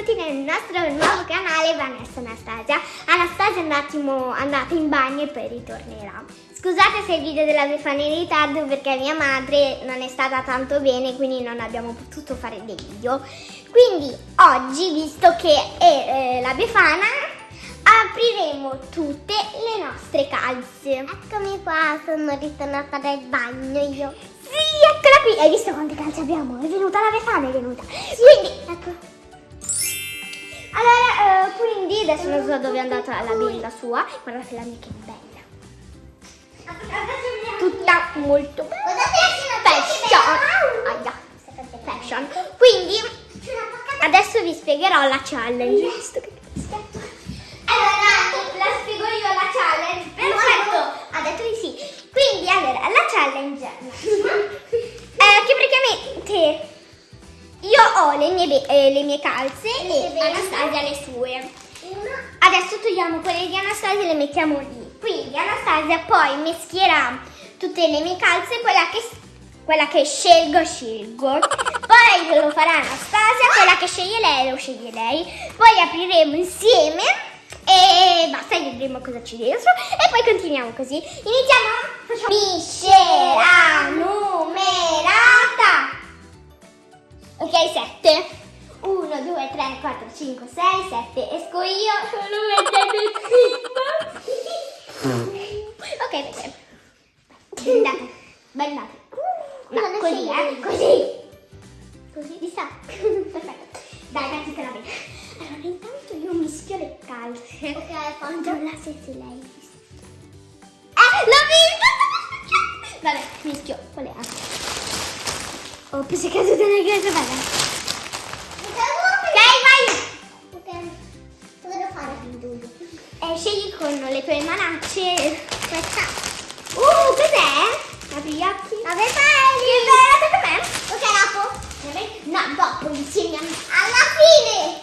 benvenuti nel nostro nuovo canale Vanessa Anastasia. Anastasia è un attimo andata in bagno e poi ritornerà. Scusate se il video della Befana è in ritardo perché mia madre non è stata tanto bene quindi non abbiamo potuto fare dei video. Quindi oggi, visto che è eh, la Befana, apriremo tutte le nostre calze. Eccomi qua, sono ritornata dal bagno io. Sì, eccola qui. Hai visto quante calze abbiamo? È venuta la Befana, è venuta. Quindi, ecco. Allora, eh, quindi adesso non so dove è andata la bella sua. Guardate la mia che bella. Tutta molto fashion. Fashion. Quindi adesso vi spiegherò la challenge. Allora, la spiego io la challenge. Perfetto. Ha detto di sì. Quindi, allora, la challenge è che praticamente io ho le mie, eh, le mie calze e Anastasia le sue. Adesso togliamo quelle di Anastasia e le mettiamo lì. Quindi Anastasia poi mischierà tutte le mie calze, quella che, quella che scelgo, scelgo. Poi lo farà Anastasia, quella che sceglie lei, lo sceglie lei. Poi apriremo insieme e basta, vedremo cosa c'è dentro. E poi continuiamo così. Iniziamo? Facciamo miscela numerata. Ok, 7. 1, 2, 3, 4, 5, 6, 7. Esco io. Sono Ok, perché? Andate. Bellate. No, così, eh. Così. Così, di sta. Perfetto. Dai, ragazzi, te la vedo. Allora, intanto io mischio le calze. Ok, Controlla se si lei. Eh, l'ho visto! Vabbè, mischio. Qual è? Oh, che è caduta! Ok, cosa quindi? Eh, scegli con le tue manacce questa. Uh, cos'è? Apri gli occhi. Vabbè, fai! Che bella, a me. Ok, dopo? No, dopo, insieme. Alla fine!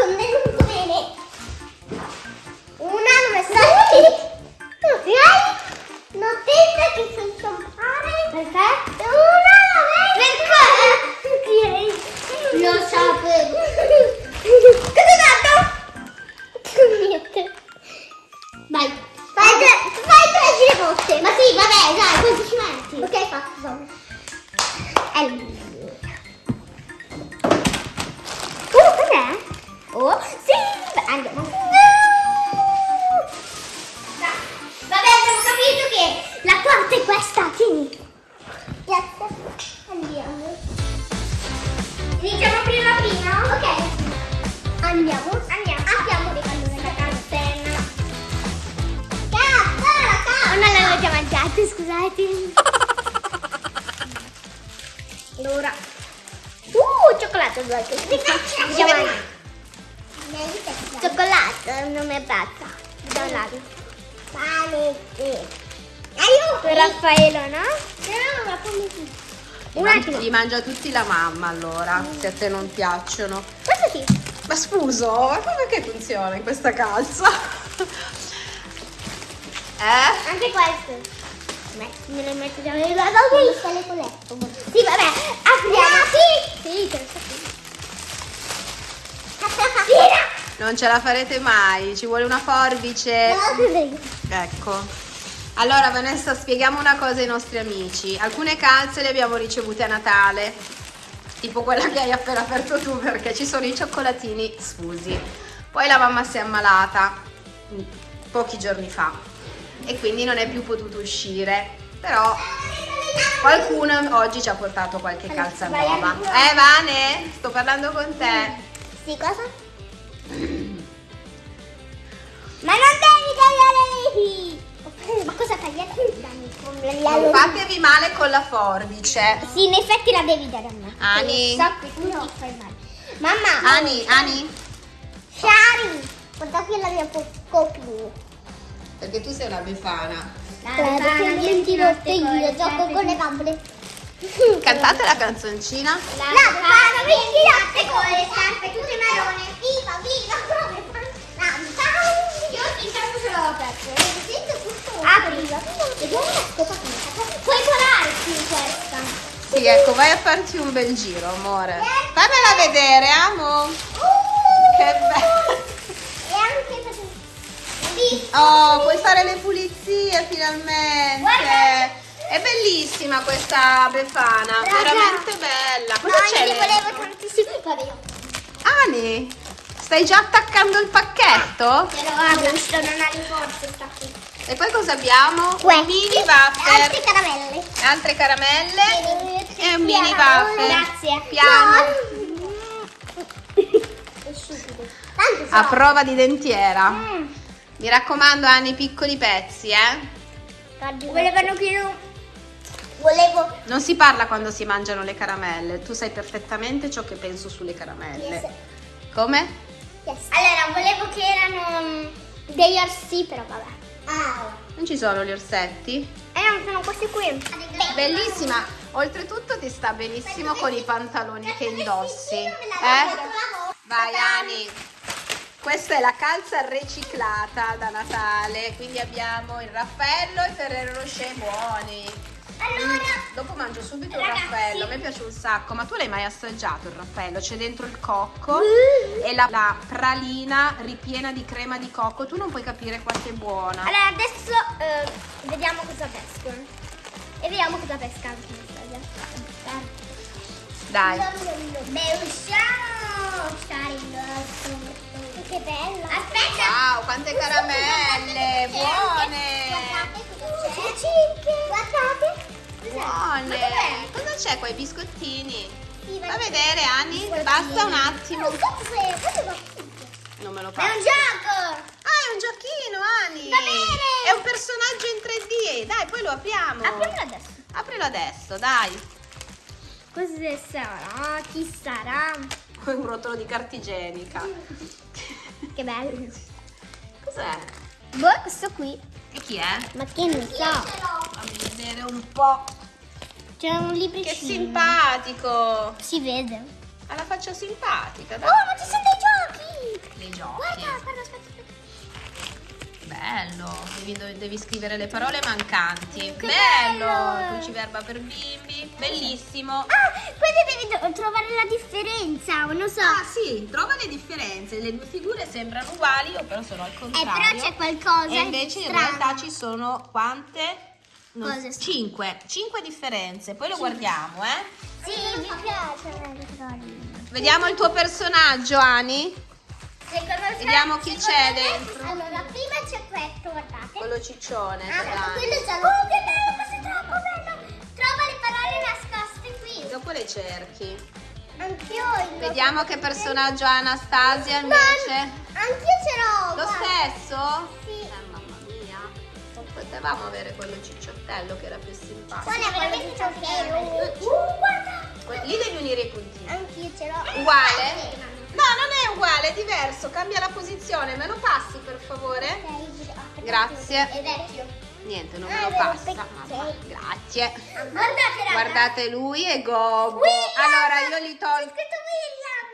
Sto beh, andiamo. Dai. Raffaello, no? No, ma come si Un attimo. Li mangia tutti la mamma allora, se a te non piacciono. Questo sì. Ma scuso, ma come che funziona in questa calza? Eh? Anche questo. Me le metto già nel lato. Dove sta le colette? Sì, vabbè, apriamo. Sì, sì, te lo so. Non ce la farete mai, ci vuole una forbice. No. Ecco. Allora Vanessa, spieghiamo una cosa ai nostri amici. Alcune calze le abbiamo ricevute a Natale, tipo quella che hai appena aperto tu perché ci sono i cioccolatini sfusi. Poi la mamma si è ammalata mm, pochi giorni fa e quindi non è più potuto uscire. Però qualcuno oggi ci ha portato qualche calza nuova. Eh Vane, sto parlando con te. Sì, cosa? Ma non devi tagliare lì! Ma cosa tagliare? Non fatevi male con la forbice. Sì, in effetti la devi dare a me. Ani. So che tu ti fai male. Mamma! Ani, Ani, Shari! Guarda qui la mia copia. perché tu sei una befana. Guarda che mi dirotto io, gioco con le bambole. Cantate la canzoncina. La befana mi tiratte con le scarpe tutte marrone. Ce l'ho aperto. Sento tutto. Apri. Vediamo la scopa come Puoi colarti questa. Sì, ecco, vai a farti un bel giro, amore. Fammela vedere, amo. Che bello. E anche per Oh, puoi fare le pulizie finalmente. Guarda. È bellissima questa befana, Raga. veramente bella. Cosa no, c'è? volevo tantissimo. Vabbè, Ani, stai già attaccando il pacchetto? te lo apro, visto non ha le forze, sta qui. E poi cosa abbiamo? Questi. Mini altre wafer, caramelle. altre caramelle e un mini wafer. grazie. Piano. So. A prova di dentiera. Mm. Mi raccomando, Anni, piccoli pezzi, eh. Volevano che io... Volevo... Non si parla quando si mangiano le caramelle. Tu sai perfettamente ciò che penso sulle caramelle. Come? Yes. Allora, volevo che erano mm, degli orsi, però vabbè. Ah. Non ci sono gli orsetti? Eh, non sono questi qui. Bellissima. Oltretutto ti sta benissimo con i pantaloni che indossi. Eh? Vai, Ani. Questa è la calza riciclata da Natale. Quindi abbiamo il Raffaello e il Ferrero Rocher buoni. Allora, Dopo mangio subito il Ragazzi. raffaello, a me piace un sacco, ma tu l'hai mai assaggiato il raffaello? C'è dentro il cocco e la, la pralina ripiena di crema di cocco, tu non puoi capire quanto è buona. allora adesso eh, vediamo cosa pescano. E vediamo cosa pesca anche Dai, Beh, usciamo! Che bella! Aspetta! wow, quante caramelle, buone, Guardate cosa c'è. Guardate. Buone. dov'è? Cosa c'è qua, i biscottini? Sì, Fa vedere, Anni, basta un attimo. Cos'è? Non me lo È faccio. un gioco! Ah, è un giochino, Ani. Va bene. È un personaggio in 3D. Dai, poi lo apriamo. Apriamolo adesso. Aprilo adesso, dai. Cosa sarà? Chi sarà? Un rotolo di carta igienica. Che bello! Cos'è? Boh, questo qui. E chi è? Ma che ne so? Fammi vedere un po'. C'è un Che libricino. simpatico. Si vede. Ha la faccia simpatica, Oh, dai. ma ci sono dei giochi! Dei giochi. Guarda, guarda, aspetta, aspetta. Bello. Devi, devi scrivere le parole mancanti. Che bello. Cruciverba per bimbi. Bellissimo. Ah, poi devi trovare la differenza, non so. Ah sì, trova le differenze. Le due figure sembrano uguali, o però sono al eh, contrario. però c'è qualcosa E invece in strano. realtà ci sono quante? Non- Cose strane. cinque. Cinque differenze. Poi lo guardiamo, eh. Sì, mi piace. Vediamo il tuo personaggio, Ani. Me- Vediamo chi c'è me- dentro. Allora, prima c'è questo, guardate. Quello ciccione. Ah, Ani. quello giallo. Oh, che bello, questo è troppo bello. Trova le parole nascoste qui. Dopo le cerchi. Anch'io Vediamo che personaggio ha Anastasia invece. Anch'io ce l'ho. Lo guarda. stesso? Sì. Potevamo avere quello cicciottello che era più simpatico. Guarda, veramente vero. Uh, guarda. Lì devi unire i puntini. Anch'io ce l'ho. Uguale? No, non è uguale, è diverso. Cambia la posizione. Me lo passi per favore? Grazie. È vecchio. Niente, non me Ah, lo è vero, passa. Mamma, grazie. Guardate. Guardate lui e Gobbo. Allora io gli tolgo.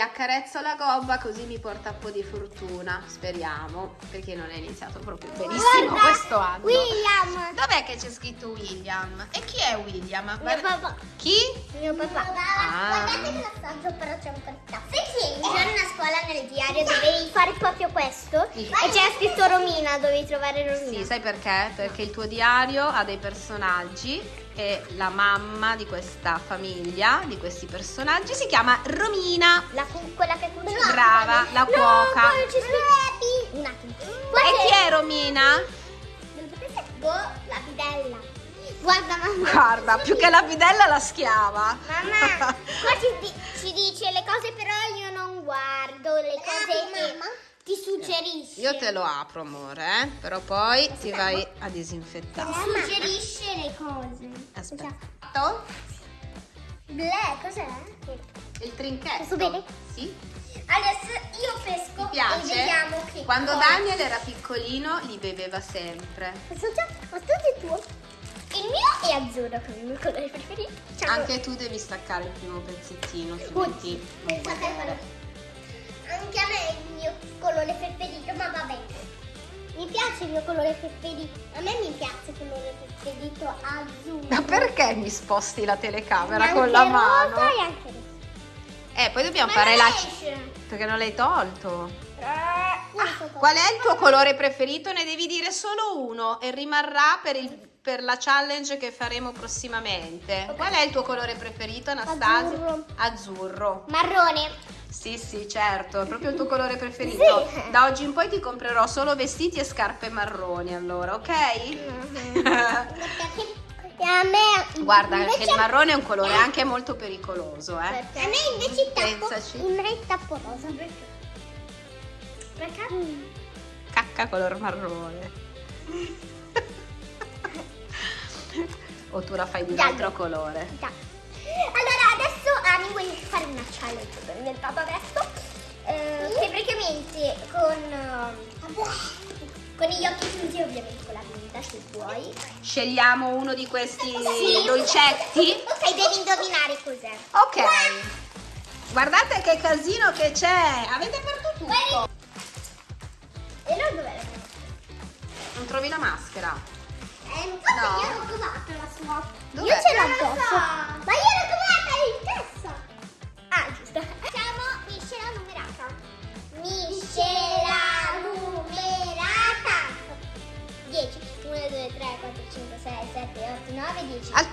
Accarezzo la gobba così mi porta un po' di fortuna, speriamo, perché non è iniziato proprio benissimo Guarda, questo anno. William. Dov'è che c'è scritto William? E chi è William? Mio Guarda- papà. Chi? Mio papà. Ah. Guardate che l'assaggio però c'è un cartaceo. Che un giorno a scuola nel diario dovevi fare proprio questo? Sì. E c'era scritto Romina, dovevi trovare Romina. Sì, sai perché? Perché il tuo diario ha dei personaggi e la mamma di questa famiglia, di questi personaggi, si chiama Romina. La cu- quella che cucina. Brava, la No, cuoca. poi c'è scritto... Un attimo. E chi è Romina? Boh, la bidella. Guarda mamma. Guarda, più che la bidella la schiava. Mamma, qua ci, ci dice le cose però io non guardo, le cose che ti suggerisce. Io te lo apro, amore, eh? però poi ti vai a disinfettare. Suggerisce le cose. Aspetta. Bleh, cos'è? Il trinchetto. Posso bere? Sì. Adesso io pesco Ti e piace? vediamo che Quando cosa. Daniel era piccolino li beveva sempre. Già, questo è tuo. Il mio è azzurro, che è il mio colore preferito. Ciao. Anche tu devi staccare il primo pezzettino, altrimenti non puoi Pensate colore preferito, ma va bene. Mi piace il mio colore preferito. A me mi piace il colore preferito azzurro. Ma perché mi sposti la telecamera Anche con la mano? e anche rosa. Eh, poi dobbiamo Ma fare la... esce. Perché non l'hai tolto. Ah, Qual è il tuo colore preferito? Ne devi dire solo uno e rimarrà per, il- per la challenge che faremo prossimamente. Qual è il tuo colore preferito, Anastasia? Azzurro. Azzurro. Marrone. Sì, sì, certo, è proprio il tuo colore preferito. Sì. Da oggi in poi ti comprerò solo vestiti e scarpe marroni, allora, ok? Perché a me Guarda che il marrone è un colore anche molto pericoloso, eh. A me invece il tappo, Pensaci. il me il tappo rosa. Perché? Perché? Cacca color marrone. o tu la fai di un altro colore? Già. Una challenge che ho inventato adesso. eh, che praticamente con, con gli occhi chiusi ovviamente con la pinta se vuoi. Scegliamo uno di questi Sì. dolcetti. Ok, devi indovinare cos'è. Ok. Guardate che casino che c'è. Avete aperto tutto. E allora dov'è la pinta? Non trovi la maschera? Eh, No. io l'ho trovata la sua. Dov'è? Io ce l'ho addosso. so. Ma io l'ho trovata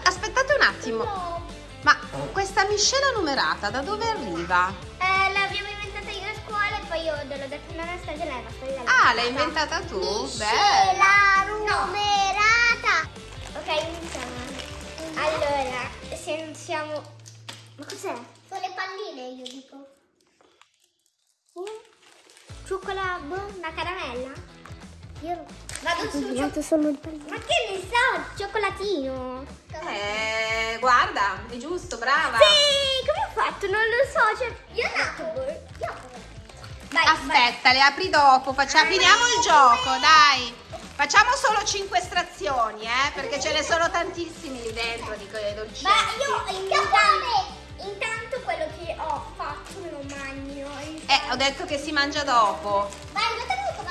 Aspettate un attimo. No. Ma questa miscela numerata da dove arriva? Eh, l'abbiamo inventata io a scuola e poi io l'ho detto a Anastasia e lei va a togliere la Ah, l'hai inventata tu? Beh. Miscela numerata. Ok, iniziamo. Allora, se siamo... Ma cos'è? Sono le palline, io dico. Cioccolato, boh, una caramella? Io Vado su. cioccolato solo il palline. Ma che ne so, cioccolatino. Eh, guarda, è giusto, brava. Sì, come ho fatto? Non lo so, cioè... Io nato. Vai, Aspetta, le apri dopo. Facciamo, finiamo il gioco, dai. Facciamo solo 5 estrazioni, eh, perché ce ne sono tantissimi lì dentro di quei dolcetti. Ma io intanto, intanto quello che ho fatto me lo mangio. Eh, ho detto che si mangia dopo. Vai,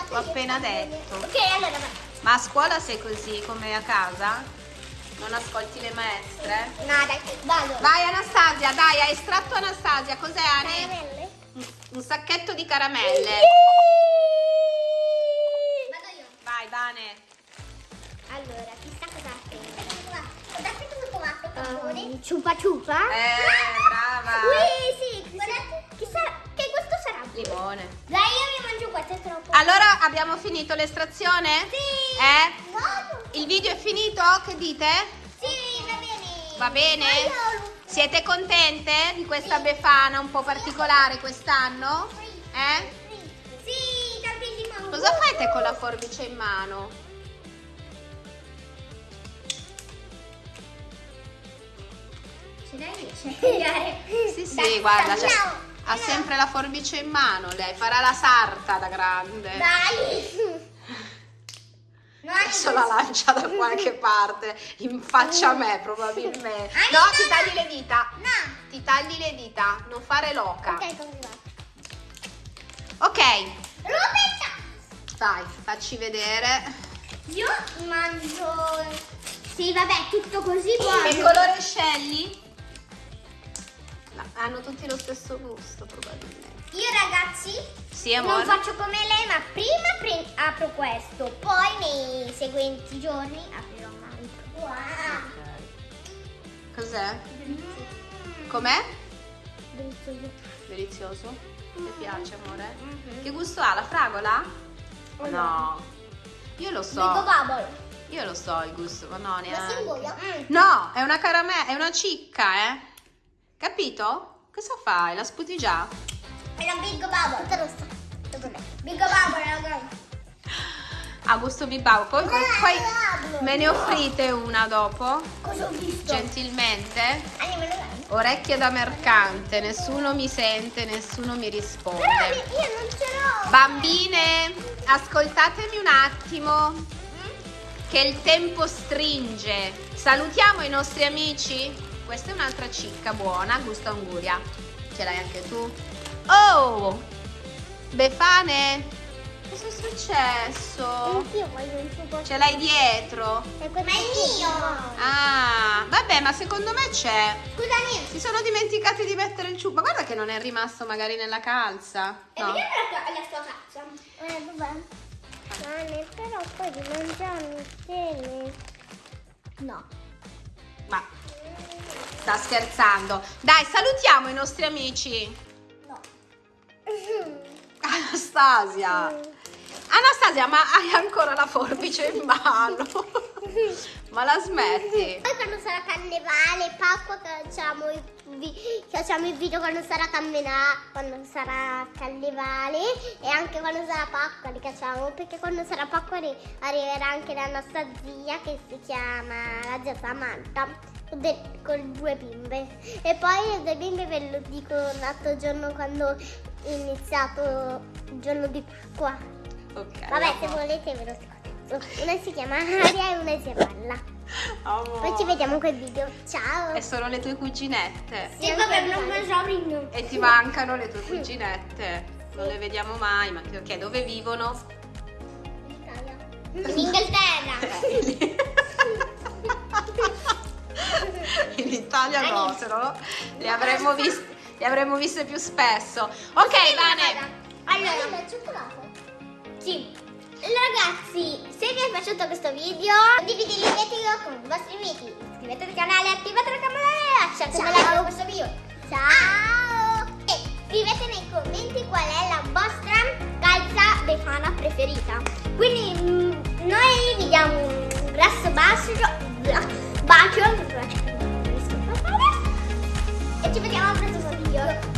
l'ho appena detto. Ok, allora vai. Ma a scuola sei così come a casa? Non ascolti le maestre? No, dai, vado. Vai Anastasia, dai, hai estratto Anastasia. Cos'è Ani? Caramelle? Un, sacchetto di caramelle. Vado io. Vai, Vane. Allora, chissà cosa ha preso. Guardate cosa Cappone. Um, ciupa ciupa? Eh, brava. Ui, sì, guardate. Limone. Dai, io mi mangio questo, è troppo. Allora, abbiamo finito l'estrazione? Sì. Eh? No, Il video è finito? Che dite? Sì, va bene. Va bene? Siete contente di questa befana un po' particolare quest'anno? Eh? Sì, tantissimo. Cosa fate con la forbice in mano? Ce spiegare? Sì, sì, guarda, cioè, ha sempre la forbice in mano lei, farà la sarta da grande. Dai. Adesso la lancia da qualche parte, in faccia a me probabilmente. No, ti tagli le dita. No. Ti tagli le dita, non fare loca. Ok. Ok, Roberta. dai, facci vedere. Io mangio... Sì, vabbè, tutto così buono. Che colore scegli? No, hanno tutti lo stesso gusto probabilmente. Io ragazzi Sì, non faccio come lei, ma prima pre- apro questo, poi nei seguenti giorni aprirò un altro. Wow. Cos'è? Mm. Com'è? Delizioso. Delizioso? Ti piace, amore? Mhm. Che gusto ha? La fragola? Oh, No. Io lo Dico so. bubble. Io lo so il gusto, ma no, neanche. Mm. No, è una caramella, è una cicca, eh. Capito? Cosa fai? La sputi già? È la Big Bubble. Rossa. Dopo me. Big Bubble, ragazzi. Ha gusto bibau. Poi, poi, poi me ne offrite una dopo? Cosa ho visto? Gentilmente? Lo? Orecchie da mercante, nessuno mi sente, nessuno mi Però risponde. io non ce l'ho. Bambine, ascoltatemi un attimo che il tempo stringe. Salutiamo i nostri amici. Questa è un'altra cicca buona, gusto anguria. Ce l'hai anche tu? Oh! Befane, cosa è successo? Anch'io voglio un suo Ce l'hai dietro? Ma è mio. Ah, vabbè, ma secondo me c'è. Scusami. Si sono dimenticati di mettere il ciucco. Ma guarda che non è rimasto magari nella calza. E No. vediamo la, la sua cazza. Eh, dov'è? Cane, però poi di mangiarmi insieme. No. Ma sta scherzando. Dai, salutiamo i nostri amici. No. Anastasia. Anastasia, ma hai ancora la forbice in mano? ma la smetti? Poi quando sarà carnevale, Pasqua, facciamo i, vi- facciamo il video quando sarà carnevale, quando sarà carnevale e anche quando sarà Pasqua li facciamo perché quando sarà Pasqua arri- arriverà anche la nostra zia che si chiama la zia Samantha con, due bimbe e poi le due bimbe ve lo dico l'altro giorno quando è iniziato il giorno di qua. Ok. Vabbè, se volete ve lo scrivo. Una si chiama Aria e una si chiama Amore. poi ci vediamo quel video. Ciao. E sono le tue cuginette. Sì, vabbè, non me lo so rinno. E ti mancano le tue cuginette. Non le vediamo mai, ma che ok, dove vivono? In Inghilterra. In le avremmo viste, le avremmo viste più spesso. Ok, Vane. Allora, il cioccolato. Sì. Ragazzi, se vi è piaciuto questo video, condividete il video con i vostri amici. Iscrivetevi al canale, attivate la campanella, lasciate un like a questo video. Ciao! E scrivete nei commenti qual è la vostra calza befana preferita. Quindi mm, noi vi diamo un grasso bacio, bacio, Wiecie, będzie mam prezes od